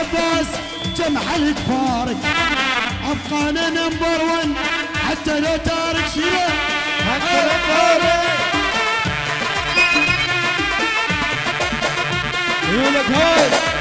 عباس جمح الكبارك أبقانا نمبر ون. حتى لو تارك شيله حتى لو تارك. يقول هاي.